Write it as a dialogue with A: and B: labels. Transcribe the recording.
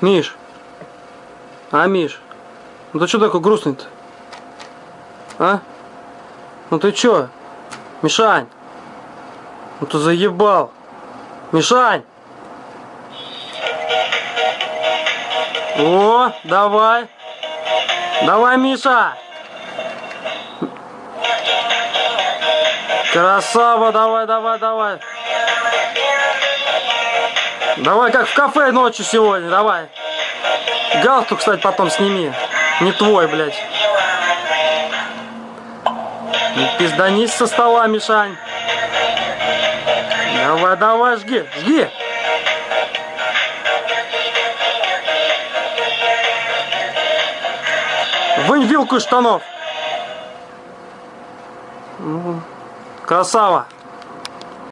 A: Миш. А, Миш? Ну ты что такой грустный-то? А? Ну ты чё? Мишань? Ну ты заебал. Мишань! О, давай. Давай, Миша. Красава, давай, давай, давай. Давай, как в кафе ночью сегодня, давай. Галстук, кстати, потом сними. Не твой, блядь. Не пизданись со стола, Мишань. Давай, давай, жги, жги. Вынь вилку штанов. Ну, Красава.